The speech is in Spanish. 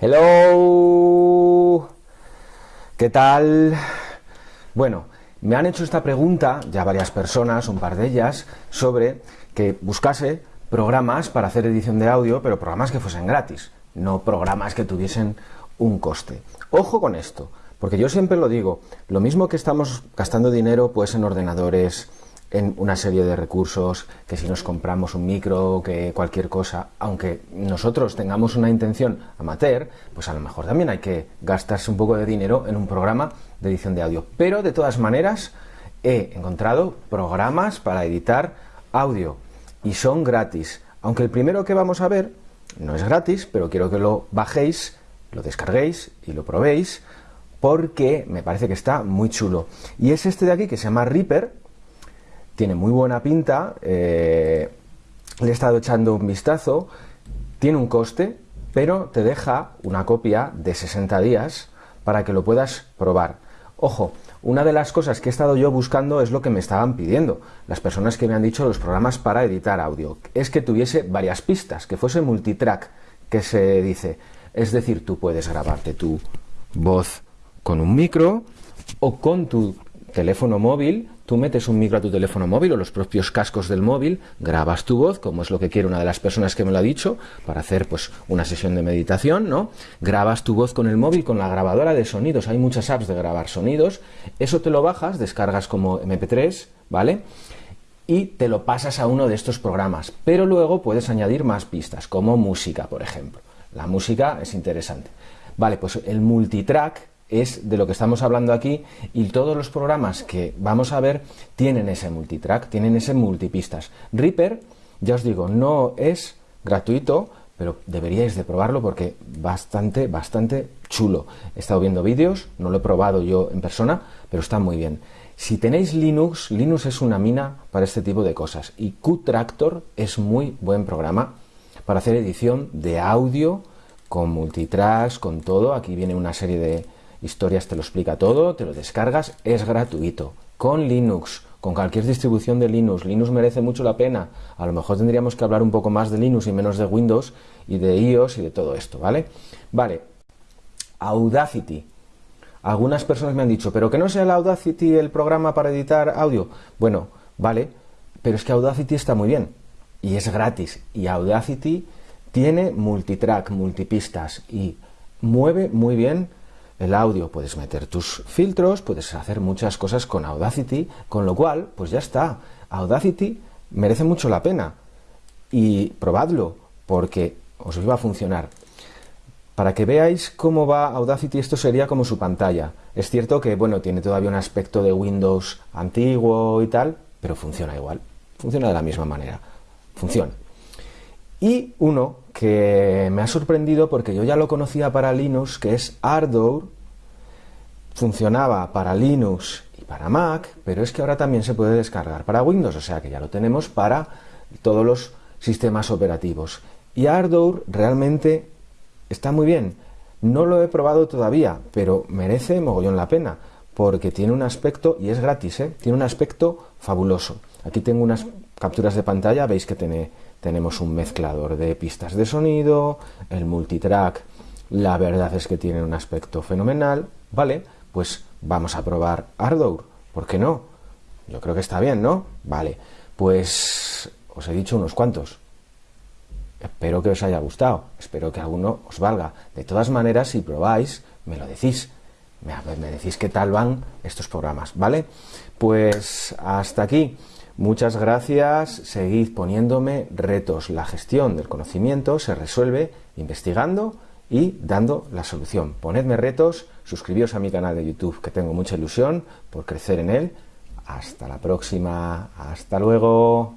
Hello. ¿Qué tal? Bueno, me han hecho esta pregunta ya varias personas, un par de ellas, sobre que buscase programas para hacer edición de audio, pero programas que fuesen gratis, no programas que tuviesen un coste. Ojo con esto, porque yo siempre lo digo, lo mismo que estamos gastando dinero pues en ordenadores, en una serie de recursos, que si nos compramos un micro, que cualquier cosa, aunque nosotros tengamos una intención amateur, pues a lo mejor también hay que gastarse un poco de dinero en un programa de edición de audio. Pero de todas maneras he encontrado programas para editar audio y son gratis. Aunque el primero que vamos a ver no es gratis, pero quiero que lo bajéis, lo descarguéis y lo probéis porque me parece que está muy chulo. Y es este de aquí que se llama Reaper, tiene muy buena pinta, eh, le he estado echando un vistazo, tiene un coste, pero te deja una copia de 60 días para que lo puedas probar. Ojo, una de las cosas que he estado yo buscando es lo que me estaban pidiendo, las personas que me han dicho los programas para editar audio, es que tuviese varias pistas, que fuese multitrack, que se dice, es decir, tú puedes grabarte tu voz con un micro o con tu teléfono móvil, tú metes un micro a tu teléfono móvil o los propios cascos del móvil, grabas tu voz, como es lo que quiere una de las personas que me lo ha dicho, para hacer pues una sesión de meditación, ¿no? Grabas tu voz con el móvil, con la grabadora de sonidos, hay muchas apps de grabar sonidos, eso te lo bajas, descargas como MP3, ¿vale? Y te lo pasas a uno de estos programas, pero luego puedes añadir más pistas, como música, por ejemplo. La música es interesante. Vale, pues el multitrack es de lo que estamos hablando aquí y todos los programas que vamos a ver tienen ese multitrack, tienen ese multipistas. Reaper, ya os digo, no es gratuito, pero deberíais de probarlo porque bastante, bastante chulo. He estado viendo vídeos, no lo he probado yo en persona, pero está muy bien. Si tenéis Linux, Linux es una mina para este tipo de cosas y Qtractor es muy buen programa para hacer edición de audio con multitracks, con todo. Aquí viene una serie de, Historias te lo explica todo, te lo descargas, es gratuito. Con Linux, con cualquier distribución de Linux. Linux merece mucho la pena. A lo mejor tendríamos que hablar un poco más de Linux y menos de Windows y de iOS y de todo esto, ¿vale? Vale. Audacity. Algunas personas me han dicho, pero que no sea el Audacity el programa para editar audio. Bueno, vale, pero es que Audacity está muy bien y es gratis. Y Audacity tiene multitrack, multipistas y mueve muy bien el audio, puedes meter tus filtros, puedes hacer muchas cosas con Audacity, con lo cual, pues ya está. Audacity merece mucho la pena y probadlo porque os iba a funcionar. Para que veáis cómo va Audacity, esto sería como su pantalla. Es cierto que, bueno, tiene todavía un aspecto de Windows antiguo y tal, pero funciona igual. Funciona de la misma manera. Funciona. Y uno que me ha sorprendido porque yo ya lo conocía para Linux, que es Ardour, funcionaba para Linux y para Mac, pero es que ahora también se puede descargar para Windows, o sea que ya lo tenemos para todos los sistemas operativos. Y Ardour realmente está muy bien. No lo he probado todavía, pero merece mogollón la pena, porque tiene un aspecto, y es gratis, ¿eh? tiene un aspecto fabuloso. Aquí tengo unas capturas de pantalla, veis que tiene tenemos un mezclador de pistas de sonido, el multitrack, la verdad es que tiene un aspecto fenomenal, ¿vale? Pues vamos a probar Ardour, ¿por qué no? Yo creo que está bien, ¿no? Vale, pues os he dicho unos cuantos. Espero que os haya gustado, espero que alguno os valga. De todas maneras, si probáis, me lo decís. Me, me decís qué tal van estos programas, ¿vale? Pues hasta aquí. Muchas gracias, seguid poniéndome retos. La gestión del conocimiento se resuelve investigando y dando la solución. Ponedme retos, suscribíos a mi canal de YouTube, que tengo mucha ilusión por crecer en él. Hasta la próxima, hasta luego.